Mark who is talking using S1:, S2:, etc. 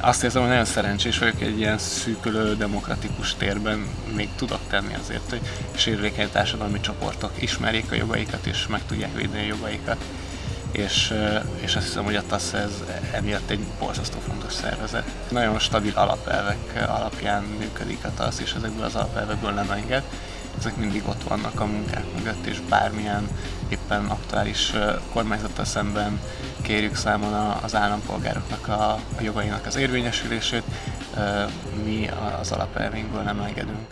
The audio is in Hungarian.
S1: Azt érzem, hogy nagyon szerencsés vagyok egy ilyen szűkülő, demokratikus térben még tudok tenni azért, hogy sérülékeny társadalmi csoportok ismerjék a jogaikat és meg tudják védeni a jogaikat. És, és azt hiszem, hogy a TASZ ez emiatt egy borzasztó fontos szervezet. Nagyon stabil alapelvek alapján működik a TASZ, és ezekből az alapelvekből nem enged ezek mindig ott vannak a munkák mögött, és bármilyen éppen aktuális kormányzattal szemben kérjük számon az állampolgároknak a, a jogainak az érvényesülését, mi az alapelveinkből nem engedünk.